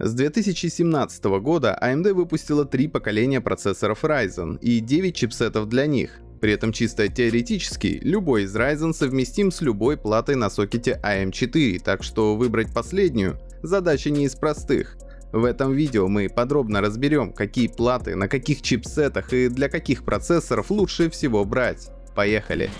С 2017 года AMD выпустила три поколения процессоров Ryzen и 9 чипсетов для них. При этом чисто теоретически, любой из Ryzen совместим с любой платой на сокете AM4, так что выбрать последнюю – задача не из простых. В этом видео мы подробно разберем, какие платы, на каких чипсетах и для каких процессоров лучше всего брать. Поехали!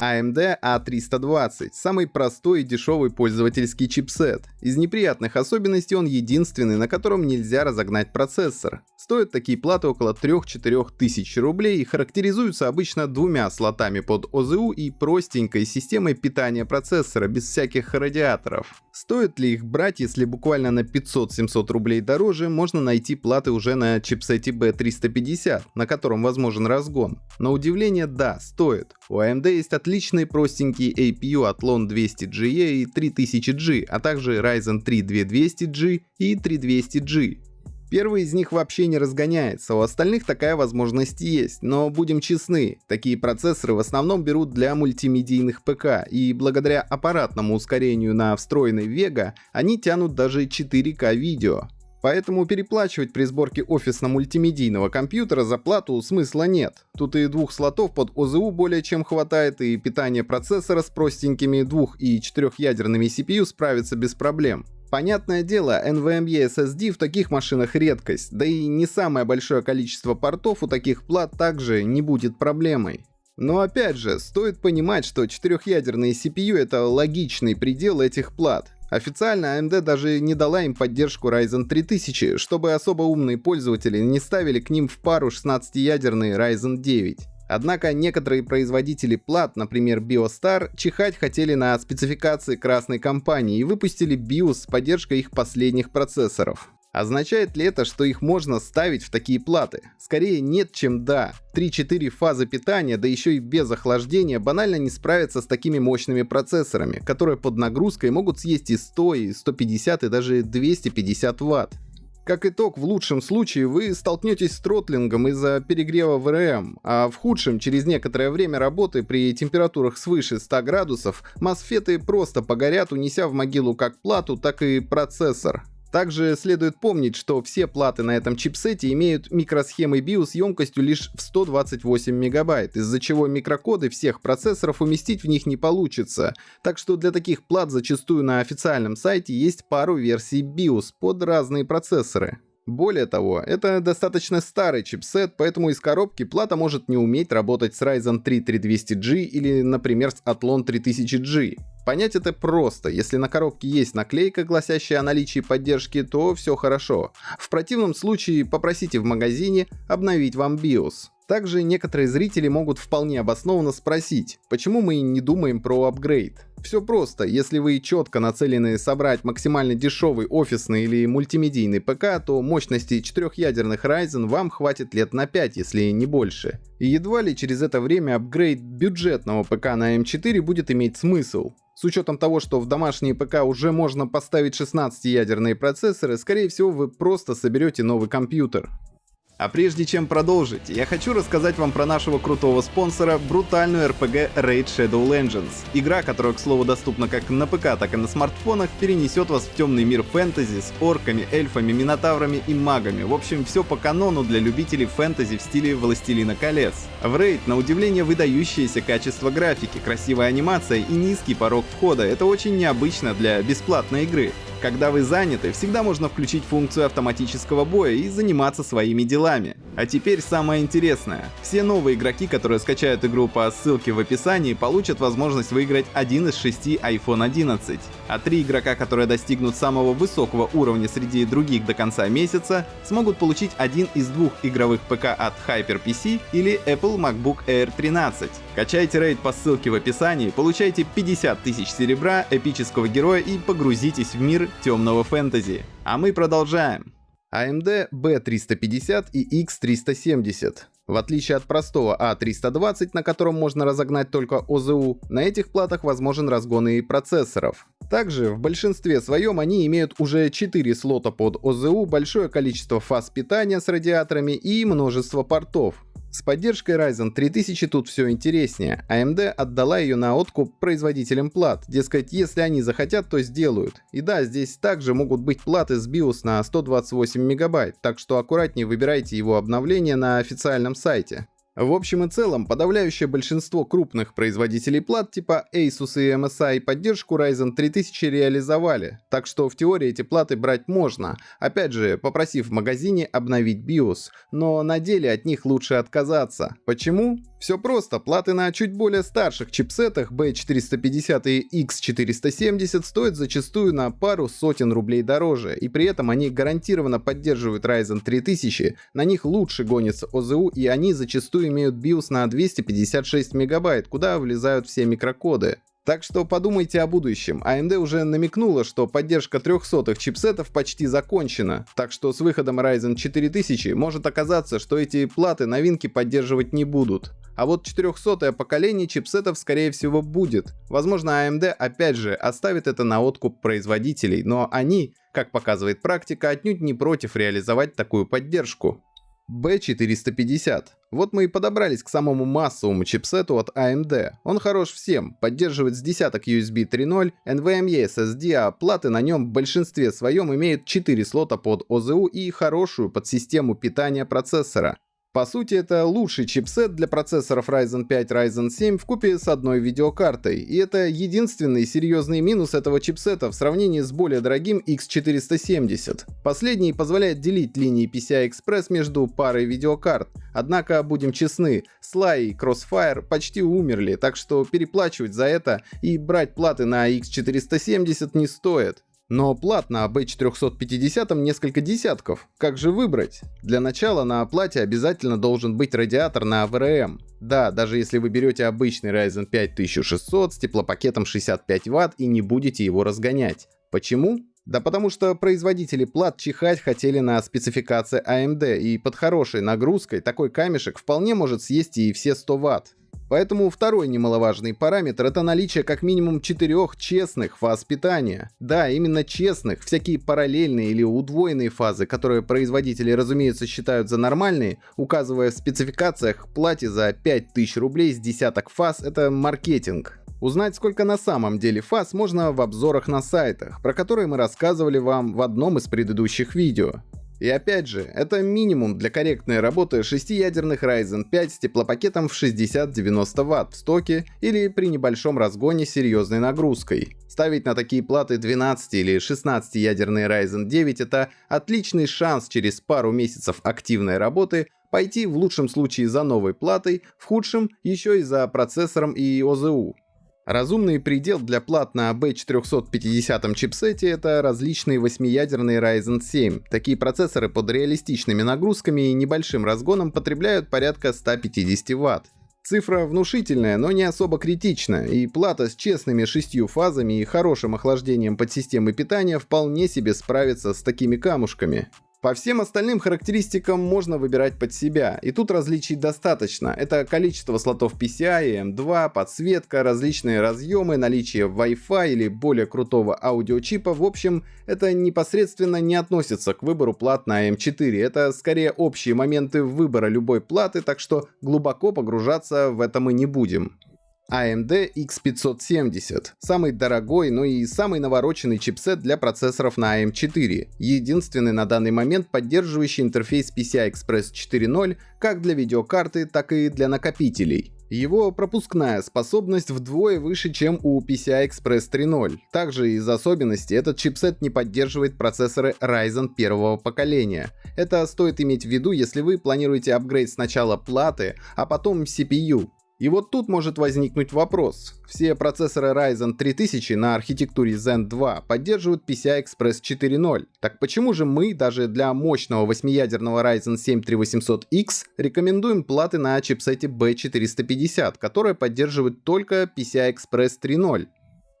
AMD A320 – самый простой и дешевый пользовательский чипсет. Из неприятных особенностей он единственный, на котором нельзя разогнать процессор. Стоят такие платы около 3-4 тысяч рублей и характеризуются обычно двумя слотами под ОЗУ и простенькой системой питания процессора без всяких радиаторов. Стоит ли их брать, если буквально на 500-700 рублей дороже можно найти платы уже на чипсете B350, на котором возможен разгон? На удивление, да, стоит. У AMD есть отличные простенькие APU Athlon 200GE и 3000G, а также Ryzen 3 2200G и 3200G. Первый из них вообще не разгоняется, у остальных такая возможность есть, но будем честны, такие процессоры в основном берут для мультимедийных ПК, и благодаря аппаратному ускорению на встроенной Vega они тянут даже 4К видео. Поэтому переплачивать при сборке офисно-мультимедийного компьютера за плату смысла нет. Тут и двух слотов под ОЗУ более чем хватает, и питание процессора с простенькими двух- и четырехъядерными CPU справится без проблем. Понятное дело, NVMe SSD в таких машинах редкость, да и не самое большое количество портов у таких плат также не будет проблемой. Но опять же, стоит понимать, что четырехъядерные CPU это логичный предел этих плат. Официально AMD даже не дала им поддержку Ryzen 3000, чтобы особо умные пользователи не ставили к ним в пару 16-ядерный Ryzen 9. Однако некоторые производители плат, например BioStar, чихать хотели на спецификации красной компании и выпустили BIOS с поддержкой их последних процессоров. Означает ли это, что их можно ставить в такие платы? Скорее нет, чем да. 3-4 фазы питания, да еще и без охлаждения, банально не справятся с такими мощными процессорами, которые под нагрузкой могут съесть и 100, и 150, и даже 250 ватт. Как итог, в лучшем случае вы столкнетесь с тротлингом из-за перегрева ВРМ, а в худшем, через некоторое время работы при температурах свыше 100 градусов, мосфеты просто погорят, унеся в могилу как плату, так и процессор. Также следует помнить, что все платы на этом чипсете имеют микросхемы BIOS емкостью лишь в 128 мегабайт, из-за чего микрокоды всех процессоров уместить в них не получится. Так что для таких плат зачастую на официальном сайте есть пару версий BIOS под разные процессоры. Более того, это достаточно старый чипсет, поэтому из коробки плата может не уметь работать с Ryzen 3 3200G или, например, с Athlon 3000G. Понять это просто. Если на коробке есть наклейка, гласящая о наличии поддержки, то все хорошо. В противном случае попросите в магазине обновить вам BIOS. Также некоторые зрители могут вполне обоснованно спросить, почему мы не думаем про апгрейд. Все просто, если вы четко нацелены собрать максимально дешевый офисный или мультимедийный ПК, то мощности четырехъядерных Ryzen вам хватит лет на 5, если не больше. И едва ли через это время апгрейд бюджетного ПК на M4 будет иметь смысл. С учетом того, что в домашние ПК уже можно поставить 16-ядерные процессоры, скорее всего вы просто соберете новый компьютер. А прежде чем продолжить, я хочу рассказать вам про нашего крутого спонсора, брутальную RPG Raid Shadow Legends. Игра, которая, к слову, доступна как на ПК, так и на смартфонах, перенесет вас в темный мир фэнтези с орками, эльфами, минотаврами и магами. В общем, все по канону для любителей фэнтези в стиле Властелина колец. В Raid, на удивление, выдающееся качество графики, красивая анимация и низкий порог входа. Это очень необычно для бесплатной игры. Когда вы заняты, всегда можно включить функцию автоматического боя и заниматься своими делами. А теперь самое интересное. Все новые игроки, которые скачают игру по ссылке в описании, получат возможность выиграть один из шести iPhone 11. А три игрока, которые достигнут самого высокого уровня среди других до конца месяца, смогут получить один из двух игровых ПК от HyperPC или Apple MacBook Air 13. Качайте рейд по ссылке в описании, получайте 50 тысяч серебра, эпического героя и погрузитесь в мир темного фэнтези. А мы продолжаем. AMD B350 и X370. В отличие от простого A320, а на котором можно разогнать только ОЗУ, на этих платах возможен разгон и процессоров. Также в большинстве своем они имеют уже 4 слота под ОЗУ, большое количество фаз питания с радиаторами и множество портов. С поддержкой Ryzen 3000 тут все интереснее. AMD отдала ее на откуп производителям плат. Дескать, если они захотят, то сделают. И да, здесь также могут быть платы с BIOS на 128 мегабайт, так что аккуратнее выбирайте его обновление на официальном сайте. В общем и целом, подавляющее большинство крупных производителей плат типа Asus и MSI поддержку Ryzen 3000 реализовали, так что в теории эти платы брать можно, опять же, попросив в магазине обновить BIOS, но на деле от них лучше отказаться. Почему? Все просто, платы на чуть более старших чипсетах B450 и X470 стоят зачастую на пару сотен рублей дороже, и при этом они гарантированно поддерживают Ryzen 3000, на них лучше гонится ОЗУ и они зачастую имеют BIOS на 256 мегабайт, куда влезают все микрокоды. Так что подумайте о будущем. AMD уже намекнула, что поддержка 300 чипсетов почти закончена, так что с выходом Ryzen 4000 может оказаться, что эти платы новинки поддерживать не будут. А вот 400 поколение чипсетов скорее всего будет. Возможно AMD опять же оставит это на откуп производителей, но они, как показывает практика, отнюдь не против реализовать такую поддержку. B450. Вот мы и подобрались к самому массовому чипсету от AMD. Он хорош всем, поддерживает с десяток USB 3.0, NVMe SSD, а платы на нем в большинстве своем имеют 4 слота под ОЗУ и хорошую подсистему питания процессора. По сути, это лучший чипсет для процессоров Ryzen 5, Ryzen 7 в купе с одной видеокартой. И это единственный серьезный минус этого чипсета в сравнении с более дорогим X470. Последний позволяет делить линии PCI-Express между парой видеокарт. Однако, будем честны, Sly и Crossfire почти умерли, так что переплачивать за это и брать платы на X470 не стоит. Но плат на B450 несколько десятков. Как же выбрать? Для начала на оплате обязательно должен быть радиатор на VRM. Да, даже если вы берете обычный Ryzen 5 1600 с теплопакетом 65 Вт и не будете его разгонять. Почему? Да потому что производители плат чихать хотели на спецификации AMD, и под хорошей нагрузкой такой камешек вполне может съесть и все 100 Вт. Поэтому второй немаловажный параметр — это наличие как минимум четырех честных фаз питания. Да, именно честных, всякие параллельные или удвоенные фазы, которые производители, разумеется, считают за нормальные, указывая в спецификациях плате за 5000 рублей с десяток фаз — это маркетинг. Узнать, сколько на самом деле фаз, можно в обзорах на сайтах, про которые мы рассказывали вам в одном из предыдущих видео. И опять же, это минимум для корректной работы 6-ядерных Ryzen 5 с теплопакетом в 60-90 Вт в стоке или при небольшом разгоне серьезной нагрузкой. Ставить на такие платы 12 или 16-ядерные Ryzen 9 это отличный шанс через пару месяцев активной работы пойти в лучшем случае за новой платой, в худшем еще и за процессором и ОЗУ. Разумный предел для плат на B450 чипсете это различные восьмиядерные Ryzen 7. Такие процессоры под реалистичными нагрузками и небольшим разгоном потребляют порядка 150 Вт. Цифра внушительная, но не особо критична, и плата с честными шестью фазами и хорошим охлаждением подсистемы питания вполне себе справится с такими камушками. По всем остальным характеристикам можно выбирать под себя, и тут различий достаточно. Это количество слотов PCI, M2, подсветка, различные разъемы, наличие Wi-Fi или более крутого аудиочипа. В общем, это непосредственно не относится к выбору плат на M4. Это скорее общие моменты выбора любой платы, так что глубоко погружаться в это мы не будем. AMD X570. Самый дорогой, но и самый навороченный чипсет для процессоров на AM4. Единственный на данный момент поддерживающий интерфейс PCI Express 4.0 как для видеокарты, так и для накопителей. Его пропускная способность вдвое выше, чем у PCI Express 3.0. Также из особенностей этот чипсет не поддерживает процессоры Ryzen первого поколения. Это стоит иметь в виду, если вы планируете апгрейд сначала платы, а потом CPU. И вот тут может возникнуть вопрос. Все процессоры Ryzen 3000 на архитектуре Zen 2 поддерживают PCI Express 4.0. Так почему же мы даже для мощного 8-ядерного Ryzen 7 3800X рекомендуем платы на чипсете B450, которые поддерживают только PCI Express 3.0?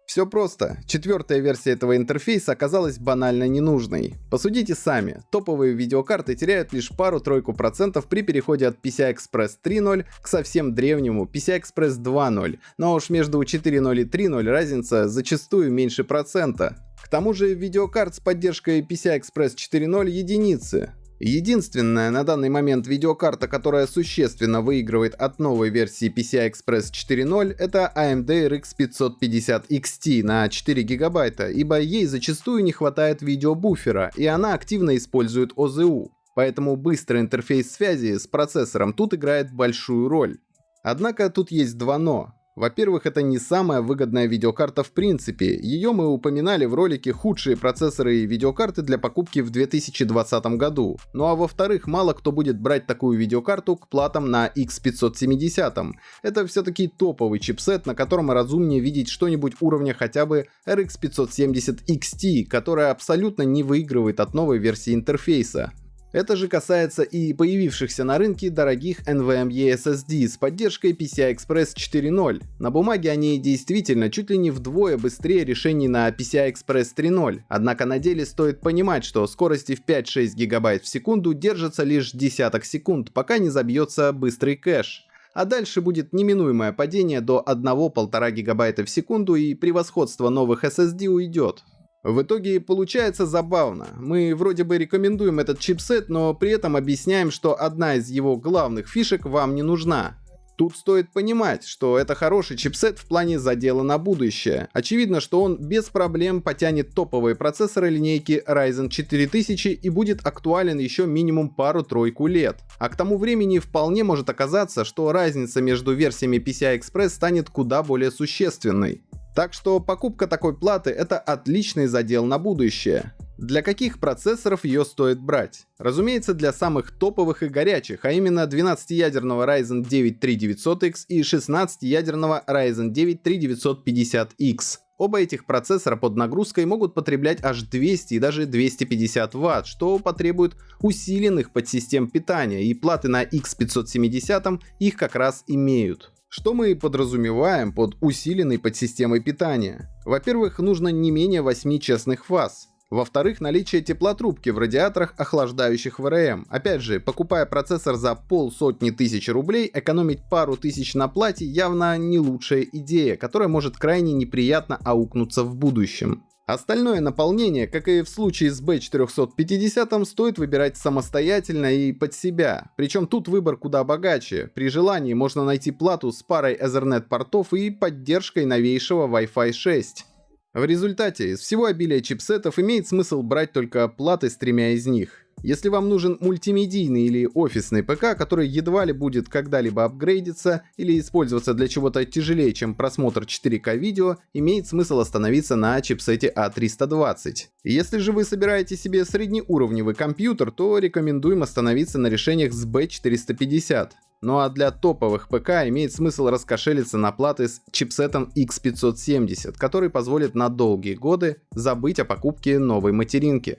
Все просто. Четвертая версия этого интерфейса оказалась банально ненужной. Посудите сами. Топовые видеокарты теряют лишь пару-тройку процентов при переходе от PCI Express 3.0 к совсем древнему PCI Express 2.0. Но уж между 4.0 и 3.0 разница зачастую меньше процента. К тому же видеокарт с поддержкой PCI Express 4.0 единицы. Единственная на данный момент видеокарта, которая существенно выигрывает от новой версии PCI Express 4.0, это AMD RX 550 XT на 4 гигабайта, ибо ей зачастую не хватает видеобуфера, и она активно использует OZU. Поэтому быстрый интерфейс связи с процессором тут играет большую роль. Однако тут есть два «но». Во-первых, это не самая выгодная видеокарта в принципе. Ее мы упоминали в ролике «Худшие процессоры и видеокарты для покупки в 2020 году». Ну а во-вторых, мало кто будет брать такую видеокарту к платам на X570. Это все-таки топовый чипсет, на котором разумнее видеть что-нибудь уровня хотя бы RX 570 XT, которая абсолютно не выигрывает от новой версии интерфейса. Это же касается и появившихся на рынке дорогих NVMe SSD с поддержкой PCI Express 4.0. На бумаге они действительно чуть ли не вдвое быстрее решений на PCI Express 3.0, однако на деле стоит понимать, что скорости в 5-6 ГБ в секунду держатся лишь десяток секунд, пока не забьется быстрый кэш а дальше будет неминуемое падение до 1-1,5 гигабайта в секунду и превосходство новых SSD уйдет. В итоге получается забавно. Мы вроде бы рекомендуем этот чипсет, но при этом объясняем, что одна из его главных фишек вам не нужна. Тут стоит понимать, что это хороший чипсет в плане задела на будущее. Очевидно, что он без проблем потянет топовые процессоры линейки Ryzen 4000 и будет актуален еще минимум пару-тройку лет. А к тому времени вполне может оказаться, что разница между версиями PCI Express станет куда более существенной. Так что покупка такой платы это отличный задел на будущее. Для каких процессоров ее стоит брать? Разумеется, для самых топовых и горячих, а именно 12-ядерного Ryzen 9 3900X и 16-ядерного Ryzen 9 3950X. Оба этих процессора под нагрузкой могут потреблять аж 200 и даже 250 Вт, что потребует усиленных подсистем питания, и платы на X570 их как раз имеют. Что мы подразумеваем под усиленной подсистемой питания? Во-первых, нужно не менее 8 честных фаз. Во-вторых, наличие теплотрубки в радиаторах, охлаждающих ВРМ. Опять же, покупая процессор за полсотни тысяч рублей, экономить пару тысяч на плате явно не лучшая идея, которая может крайне неприятно аукнуться в будущем. Остальное наполнение, как и в случае с B450, стоит выбирать самостоятельно и под себя. Причем тут выбор куда богаче. При желании можно найти плату с парой Ethernet портов и поддержкой новейшего Wi-Fi 6. В результате из всего обилия чипсетов имеет смысл брать только платы с тремя из них. Если вам нужен мультимедийный или офисный ПК, который едва ли будет когда-либо апгрейдиться или использоваться для чего-то тяжелее, чем просмотр 4К видео, имеет смысл остановиться на чипсете A320. А Если же вы собираете себе среднеуровневый компьютер, то рекомендуем остановиться на решениях с B450. Ну а для топовых ПК имеет смысл раскошелиться на платы с чипсетом X570, который позволит на долгие годы забыть о покупке новой материнки.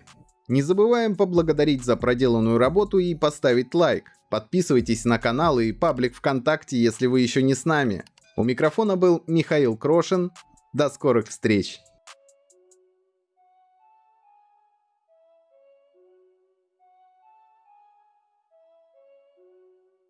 Не забываем поблагодарить за проделанную работу и поставить лайк. Подписывайтесь на канал и паблик ВКонтакте, если вы еще не с нами. У микрофона был Михаил Крошин. До скорых встреч!